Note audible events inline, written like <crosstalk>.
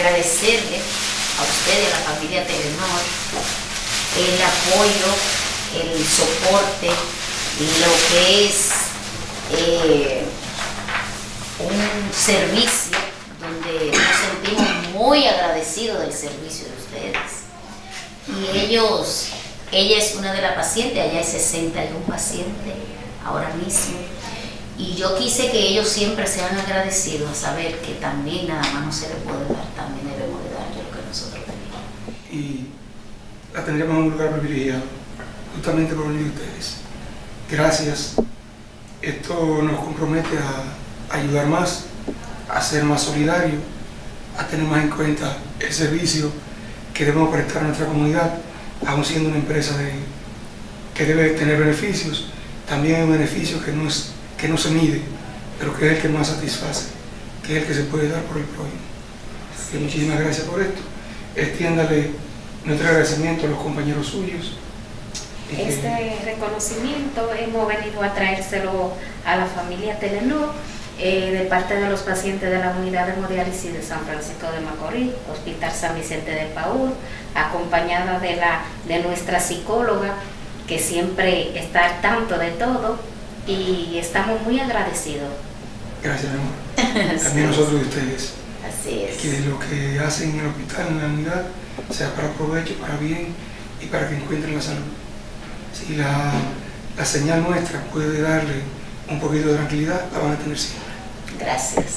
agradecerle a usted y a la familia Telenor el apoyo, el soporte, lo que es eh, un servicio donde nos sentimos muy agradecidos del servicio de ustedes. Y ellos, ella es una de las pacientes, allá hay 61 pacientes ahora mismo. Y yo quise que ellos siempre sean agradecidos a saber que también nada más no se le puede dar, también debemos de darle lo que nosotros tenemos. Y la tendremos en un lugar privilegiado, justamente por venir ustedes. Gracias. Esto nos compromete a ayudar más, a ser más solidarios, a tener más en cuenta el servicio que debemos prestar a nuestra comunidad, aún siendo una empresa de- que debe tener beneficios, también un beneficio que no, es, que no se mide, pero que es el que más satisface, que es el que se puede dar por el prójimo. Así muchísimas gracias por esto. Extiéndale nuestro agradecimiento a los compañeros suyos. y que- Este reconocimiento hemos venido a traérselo a la familia Telenor eh, de parte de los pacientes de la unidad de hemodiálisis de San Francisco de Macorís, Hospital San Vicente de Paúl, acompañada de, la, de nuestra psicóloga que siempre está al tanto de todo y estamos muy agradecidos. Gracias, mi amor. <laughs> También nosotros de ustedes. Que lo que hacen en el hospital, en la unidad, sea para provecho, para bien y para que encuentren la salud. Si la, la señal nuestra puede darle un poquito de tranquilidad, la van a tener siempre. Gracias.